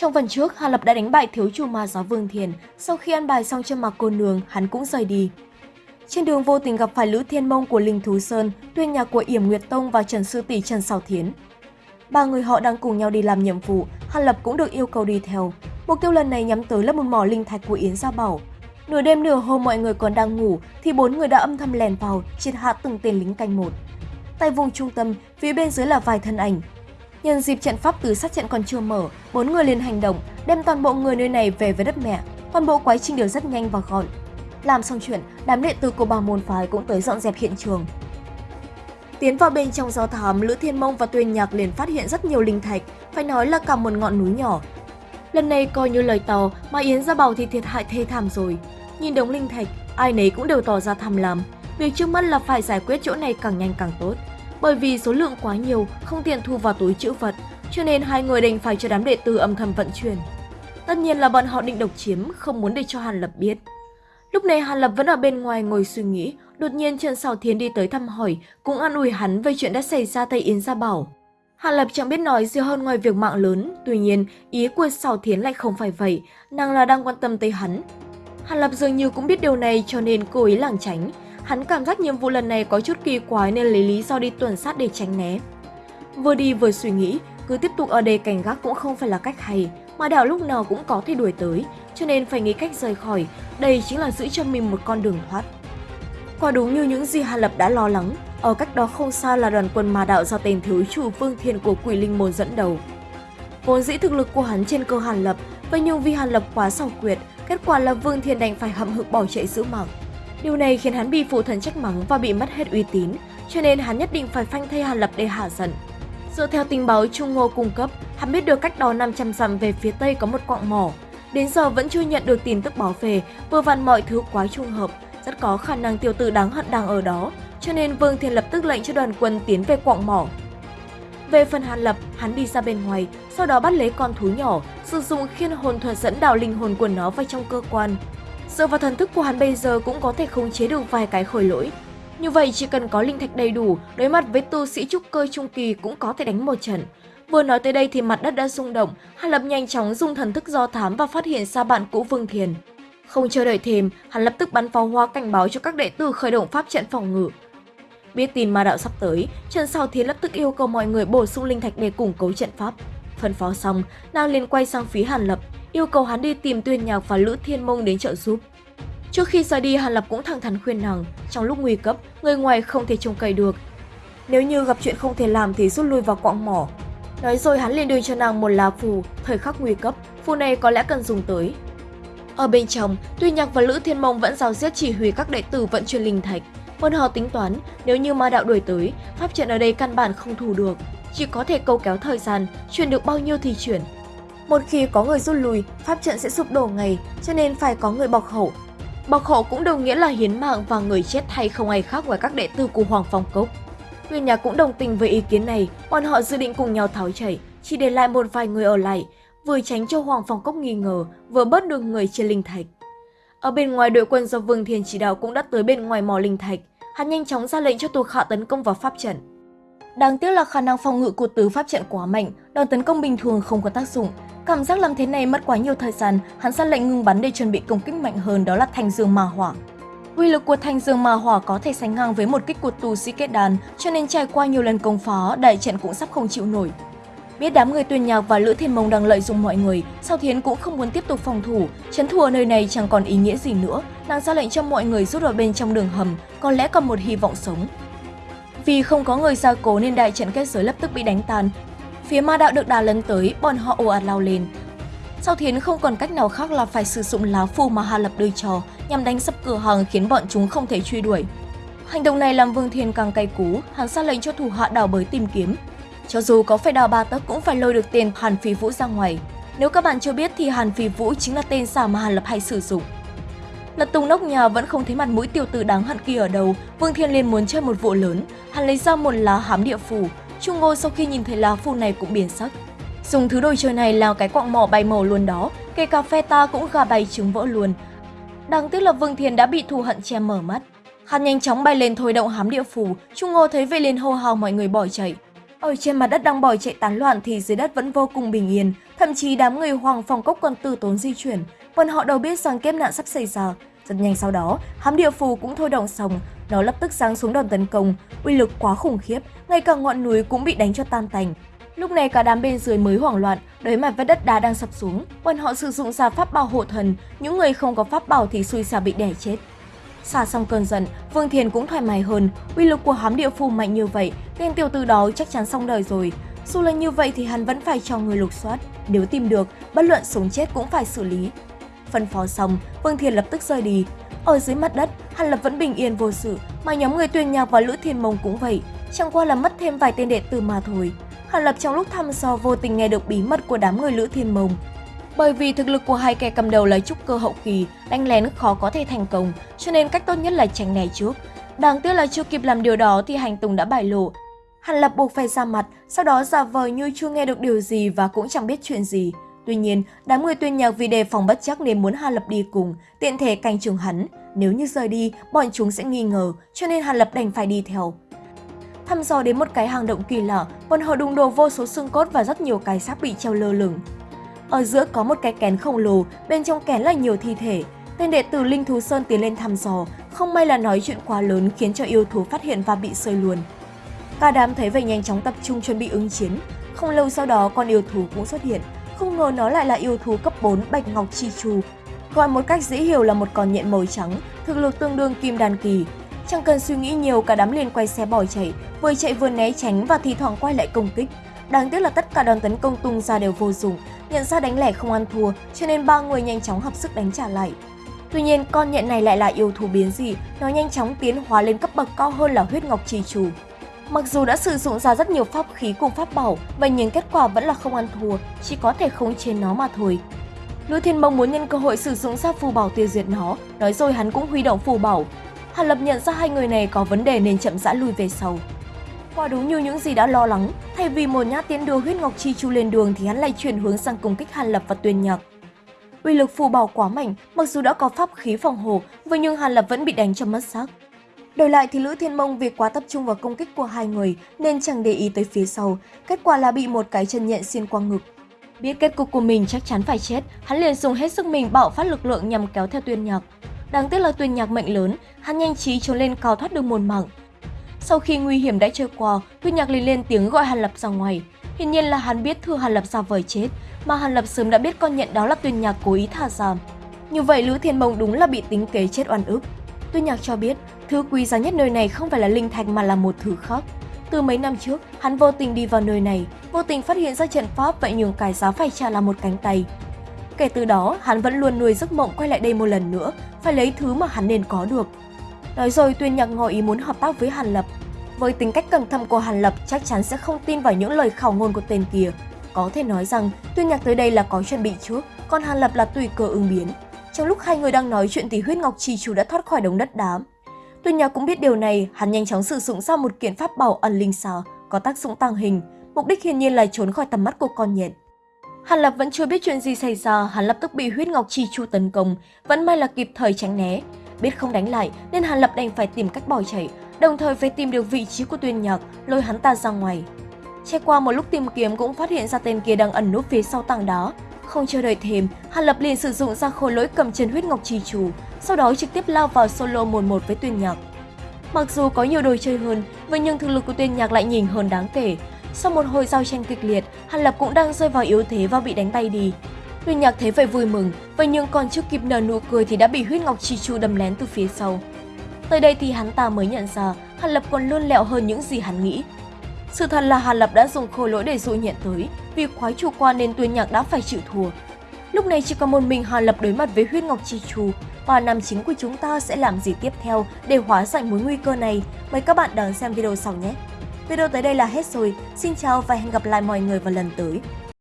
Trong phần trước, Hà Lập đã đánh bại thiếu chủ ma giáo Vương Thiền, sau khi ăn bài xong cho mặc cô nương, hắn cũng rời đi. Trên đường vô tình gặp phải Lữ Thiên Mông của Linh Thú Sơn, tuyên nhà của Yểm Nguyệt Tông và Trần Sư Tỷ Trần Sào Thiến. Ba người họ đang cùng nhau đi làm nhiệm vụ, Hàn Lập cũng được yêu cầu đi theo. Mục tiêu lần này nhắm tới là một mỏ linh thạch của Yến Gia Bảo. Nửa đêm nửa hôm mọi người còn đang ngủ thì bốn người đã âm thầm lèn vào, triệt hạ từng tên lính canh một. Tại vùng trung tâm, phía bên dưới là vài thân ảnh. Nhân dịp trận pháp từ sát trận còn chưa mở, bốn người liền hành động, đem toàn bộ người nơi này về với đất mẹ. Toàn bộ quá trình đều rất nhanh và gọn. Làm xong chuyện, đám đệ tử của bà môn phái cũng tới dọn dẹp hiện trường. Tiến vào bên trong do thám, Lữ Thiên Mông và Tuyên Nhạc liền phát hiện rất nhiều linh thạch, phải nói là cả một ngọn núi nhỏ. Lần này coi như lời tàu mà Yến Gia Bảo thì thiệt hại thê thảm rồi. Nhìn đống linh thạch, ai nấy cũng đều tỏ ra tham lam. Việc trước mắt là phải giải quyết chỗ này càng nhanh càng tốt. Bởi vì số lượng quá nhiều, không tiện thu vào túi chữ vật, cho nên hai người đành phải cho đám đệ tử âm thầm vận chuyển. Tất nhiên là bọn họ định độc chiếm, không muốn để cho Hàn Lập biết. Lúc này Hàn Lập vẫn ở bên ngoài ngồi suy nghĩ, đột nhiên Trần Sào Thiến đi tới thăm hỏi, cũng an ủi hắn về chuyện đã xảy ra tại Yến Gia Bảo. Hàn Lập chẳng biết nói gì hơn ngoài việc mạng lớn, tuy nhiên ý của Sào Thiến lại không phải vậy, nàng là đang quan tâm tới hắn. Hàn Lập dường như cũng biết điều này cho nên cố ý lảng tránh, hắn cảm giác nhiệm vụ lần này có chút kỳ quái nên lấy lý do đi tuần sát để tránh né. Vừa đi vừa suy nghĩ, cứ tiếp tục ở đây cảnh gác cũng không phải là cách hay, mà đảo lúc nào cũng có thể đuổi tới, cho nên phải nghĩ cách rời khỏi, đây chính là giữ cho mình một con đường thoát. Quả đúng như những gì Hàn Lập đã lo lắng, ở cách đó không xa là đoàn quân ma đạo do tên thiếu chủ Vương Thiên của Quỷ Linh Môn dẫn đầu. Vốn dĩ thực lực của hắn trên cơ Hàn Lập, vậy nhưng vì Hàn Lập quá xảo quyệt, kết quả là Vương Thiên đành phải hậm hực bỏ chạy giữ mạng. Điều này khiến hắn bị phụ thần trách mắng và bị mất hết uy tín, cho nên hắn nhất định phải phanh thay Hàn Lập để hạ giận. Dựa theo tình báo Trung Ngô cung cấp, hắn biết được cách đó 500 dặm về phía tây có một quạng mỏ. Đến giờ vẫn chưa nhận được tin tức báo về, vừa vặn mọi thứ quá trùng hợp, rất có khả năng tiểu tử đáng hận đang ở đó, cho nên Vương Thiên lập tức lệnh cho đoàn quân tiến về quạng mỏ. Về phần Hàn Lập, hắn đi ra bên ngoài, sau đó bắt lấy con thú nhỏ, sử dụng khiên hồn thuật dẫn đào linh hồn của nó vào trong cơ quan. Dựa vào thần thức của hắn bây giờ cũng có thể khống chế được vài cái khởi lỗi. Như vậy chỉ cần có linh thạch đầy đủ, đối mặt với tu sĩ trúc cơ trung kỳ cũng có thể đánh một trận. Vừa nói tới đây thì mặt đất đã rung động, Hàn Lập nhanh chóng dùng thần thức do thám và phát hiện ra bạn cũ Vương Thiền. Không chờ đợi thêm, hắn lập tức bắn pháo hoa cảnh báo cho các đệ tử khởi động pháp trận phòng ngự. Biết tin ma đạo sắp tới, Trần Sao Thiến lập tức yêu cầu mọi người bổ sung linh thạch để củng cố trận pháp. Phân phó xong, nàng liền quay sang phía Hàn Lập, yêu cầu hắn đi tìm Tuyên Nhạc và Lữ Thiên Mông đến trợ giúp. Trước khi ra đi, Hàn Lập cũng thẳng thắn khuyên nàng, trong lúc nguy cấp, người ngoài không thể trông cậy được. Nếu như gặp chuyện không thể làm thì rút lui vào quạng mỏ. Nói rồi hắn liền đưa cho nàng một lá phù, thời khắc nguy cấp, phù này có lẽ cần dùng tới. Ở bên trong, Tuy Nhạc và Lữ Thiên Mông vẫn giao giết chỉ huy các đệ tử vận chuyển linh thạch. Bọn họ tính toán, nếu như ma đạo đuổi tới, pháp trận ở đây căn bản không thủ được, chỉ có thể câu kéo thời gian, chuyển được bao nhiêu thì chuyển. Một khi có người rút lui, pháp trận sẽ sụp đổ ngay, cho nên phải có người bọc hậu. Bọc hậu cũng đồng nghĩa là hiến mạng và người chết thay không ai khác ngoài các đệ tử của Hoàng Phong Cốc. Nguyên nhà cũng đồng tình với ý kiến này, bọn họ dự định cùng nhau tháo chảy, chỉ để lại một vài người ở lại, vừa tránh cho Hoàng Phong Cốc nghi ngờ, vừa bớt được người trên linh thạch. Ở bên ngoài đội quân do Vương Thiên chỉ đạo cũng đã tới bên ngoài mỏ linh thạch, hắn nhanh chóng ra lệnh cho thuộc hạ tấn công vào pháp trận. Đáng tiếc là khả năng phòng ngự của tứ pháp trận quá mạnh, đòn tấn công bình thường không có tác dụng. Cảm giác làm thế này mất quá nhiều thời gian, hắn ra lệnh ngừng bắn để chuẩn bị công kích mạnh hơn đó là thanh dương ma hỏa. Uy lực của thanh dương ma hỏa có thể sánh ngang với một kích của tù sĩ kết đàn, cho nên trải qua nhiều lần công phá, đại trận cũng sắp không chịu nổi. Biết đám người tuyên nhạc và Lữ Thiên Mông đang lợi dụng mọi người, Sao Thiến cũng không muốn tiếp tục phòng thủ, chấn thủ ở nơi này chẳng còn ý nghĩa gì nữa, nàng ra lệnh cho mọi người rút vào bên trong đường hầm, có lẽ còn một hy vọng sống. Vì không có người gia cố nên đại trận kết giới lập tức bị đánh tan. Phía ma đạo được đà lấn tới, bọn họ ồ ạt lao lên. sau Thiến không còn cách nào khác là phải sử dụng lá phù mà Hà Lập đưa cho nhằm đánh sập cửa hàng khiến bọn chúng không thể truy đuổi. Hành động này làm Vương Thiên càng cay cú, hắn ra lệnh cho thủ hạ đào bới tìm kiếm, cho dù có phải đào ba tấc cũng phải lôi được tên Hàn Phi Vũ ra ngoài. Nếu các bạn chưa biết thì Hàn Phi Vũ chính là tên giả mà Hàn Lập hay sử dụng. Lật tung nóc nhà vẫn không thấy mặt mũi tiểu tử đáng hận kia ở đâu, Vương Thiên liền muốn chơi một vụ lớn, hắn lấy ra một lá hám địa phù. Trung Ngô sau khi nhìn thấy lá phù này cũng biến sắc. Dùng thứ đồ chơi này là cái quạng mỏ bay màu luôn đó, kể cả phê ta cũng gà bay trứng vỡ luôn. Đáng tiếc là Vương Thiền đã bị thù hận che mở mắt. Hắn nhanh chóng bay lên thôi động hám địa phù, Trung Ngô thấy vậy liền hô hào mọi người bỏ chạy. Ở trên mặt đất đang bỏ chạy tán loạn thì dưới đất vẫn vô cùng bình yên, thậm chí đám người Hoàng phòng Cốc còn từ tốn di chuyển, bọn họ đâu biết rằng kiếp nạn sắp xảy ra. Rất nhanh sau đó, hám địa phù cũng thôi động xong, nó lập tức giáng xuống đòn tấn công, uy lực quá khủng khiếp, ngay cả ngọn núi cũng bị đánh cho tan tành. Lúc này cả đám bên dưới mới hoảng loạn, đối mặt với đất đá đang sập xuống, bọn họ sử dụng ra pháp bảo hộ thần, những người không có pháp bảo thì xui xẻo bị đè chết. Xả xong cơn giận, Vương Thiền cũng thoải mái hơn, uy lực của hám địa phù mạnh như vậy, tên tiểu tử đó chắc chắn xong đời rồi. Dù là như vậy thì hắn vẫn phải cho người lục soát, nếu tìm được, bất luận sống chết cũng phải xử lý. Phân phó xong, Vương Thiền lập tức rời đi. Ở dưới mặt đất, Hàn Lập vẫn bình yên vô sự, mà nhóm người tuyên nhạc và Lữ Thiên Mông cũng vậy, chẳng qua là mất thêm vài tên đệ tử mà thôi. Hàn Lập trong lúc thăm dò vô tình nghe được bí mật của đám người Lữ Thiên Mông. Bởi vì thực lực của hai kẻ cầm đầu là trúc cơ hậu kỳ, đánh lén khó có thể thành công, cho nên cách tốt nhất là tránh né trước. Đáng tiếc là chưa kịp làm điều đó thì hành tùng đã bại lộ. Hàn Lập buộc phải ra mặt, sau đó giả vờ như chưa nghe được điều gì và cũng chẳng biết chuyện gì. Tuy nhiên, đám người tuyên nhạc vì đề phòng bất chắc nên muốn Hàn Lập đi cùng, tiện thể canh chừng hắn. Nếu như rời đi, bọn chúng sẽ nghi ngờ, cho nên Hàn Lập đành phải đi theo. Thăm dò đến một cái hang động kỳ lạ, bọn họ đụng đồ vô số xương cốt và rất nhiều cái xác bị treo lơ lửng. Ở giữa có một cái kén khổng lồ, bên trong kén là nhiều thi thể. Tên đệ tử Linh Thú Sơn tiến lên thăm dò, không may là nói chuyện quá lớn khiến cho yêu thú phát hiện và bị sơi luôn. Cả đám thấy vậy nhanh chóng tập trung chuẩn bị ứng chiến. Không lâu sau đó con yêu thú cũng xuất hiện, không ngờ nó lại là yêu thú cấp 4 Bạch Ngọc Chi Chu. Gọi một cách dễ hiểu là một con nhện màu trắng, thực lực tương đương kim đàn kỳ. Chẳng cần suy nghĩ nhiều, cả đám liền quay xe bỏ chạy, vừa chạy vừa né tránh và thi thoảng quay lại công kích. Đáng tiếc là tất cả đòn tấn công tung ra đều vô dụng, nhận ra đánh lẻ không ăn thua, cho nên ba người nhanh chóng hợp sức đánh trả lại. Tuy nhiên, con nhện này lại là yêu thú biến dị, nó nhanh chóng tiến hóa lên cấp bậc cao hơn là huyết ngọc trì chủ. Mặc dù đã sử dụng ra rất nhiều pháp khí cùng pháp bảo, vậy nhưng kết quả vẫn là không ăn thua, chỉ có thể khống chế nó mà thôi. Lữ Thiên Mông muốn nhân cơ hội sử dụng ra phù bảo tiêu diệt nó, nói rồi hắn cũng huy động phù bảo. Hàn Lập nhận ra hai người này có vấn đề nên chậm rãi lùi về sau. Quả đúng như những gì đã lo lắng, thay vì một nhát tiến đưa huyết ngọc chi chu lên đường thì hắn lại chuyển hướng sang công kích Hàn Lập và Tuyên Nhạc. Uy lực phù bảo quá mạnh, mặc dù đã có pháp khí phòng hộ, vậy nhưng Hàn Lập vẫn bị đánh cho mất xác. Đổi lại thì Lữ Thiên Mông vì quá tập trung vào công kích của hai người nên chẳng để ý tới phía sau, kết quả là bị một cái chân nhện xuyên qua ngực. Biết kết cục của mình chắc chắn phải chết, hắn liền dùng hết sức mình bạo phát lực lượng nhằm kéo theo Tuyên Nhạc. Đáng tiếc là Tuyên Nhạc mệnh lớn, hắn nhanh trí trốn lên cao thoát được một mạng. Sau khi nguy hiểm đã trôi qua, Tuyên Nhạc liền lên tiếng gọi Hàn Lập ra ngoài. Hiển nhiên là hắn biết thưa Hàn Lập ra vời chết, mà Hàn Lập sớm đã biết con nhện đó là Tuyên Nhạc cố ý thả ra. Như vậy Lữ Thiên Mông đúng là bị tính kế chết oan ức. Tuyên Nhạc cho biết, thứ quý giá nhất nơi này không phải là linh thạch mà là một thứ khác. Từ mấy năm trước, hắn vô tình đi vào nơi này, vô tình phát hiện ra trận pháp vậy nhường cái giá phải trả là một cánh tay. Kể từ đó, hắn vẫn luôn nuôi giấc mộng quay lại đây một lần nữa, phải lấy thứ mà hắn nên có được. Nói rồi Tuyên Nhạc ngỏ ý muốn hợp tác với Hàn Lập. Với tính cách cẩn thận của Hàn Lập chắc chắn sẽ không tin vào những lời khảo ngôn của tên kia. Có thể nói rằng Tuyên Nhạc tới đây là có chuẩn bị trước, còn Hàn Lập là tùy cơ ứng biến. Trong lúc hai người đang nói chuyện thì huyết ngọc trì chủ đã thoát khỏi đống đất đá. Tuyên Nhạc cũng biết điều này, hắn nhanh chóng sử dụng ra một kiện pháp bảo ẩn linh xà, có tác dụng tăng hình, mục đích hiển nhiên là trốn khỏi tầm mắt của con nhện. Hàn Lập vẫn chưa biết chuyện gì xảy ra, hắn lập tức bị huyết ngọc chi chu tấn công, vẫn may là kịp thời tránh né. Biết không đánh lại nên Hàn Lập đành phải tìm cách bỏ chạy, đồng thời phải tìm được vị trí của Tuyên Nhạc, lôi hắn ta ra ngoài. Trải qua một lúc tìm kiếm cũng phát hiện ra tên kia đang ẩn núp phía sau tảng đá, không chờ đợi thêm, Hàn Lập liền sử dụng ra khối lỗi cầm chân huyết ngọc trì chủ, sau đó trực tiếp lao vào solo 1-1 với Tuyên Nhạc. Mặc dù có nhiều đồ chơi hơn, vậy nhưng thực lực của Tuyên Nhạc lại nhìn hơn đáng kể. Sau một hồi giao tranh kịch liệt, Hàn Lập cũng đang rơi vào yếu thế và bị đánh bay đi. Tuyên Nhạc thấy vậy vui mừng, vậy nhưng còn chưa kịp nở nụ cười thì đã bị huyết ngọc chi chu đâm lén từ phía sau. Tới đây thì hắn ta mới nhận ra Hàn Lập còn luôn lẹo hơn những gì hắn nghĩ. Sự thật là Hàn Lập đã dùng khôi lỗi để dụ nhận tới, vì quá chủ quan nên Tuyên Nhạc đã phải chịu thua. Lúc này chỉ còn một mình Hàn Lập đối mặt với huyết ngọc chi chu, và nam chính của chúng ta sẽ làm gì tiếp theo để hóa giải mối nguy cơ này. Mời các bạn đón xem video sau nhé! Video tới đây là hết rồi, xin chào và hẹn gặp lại mọi người vào lần tới.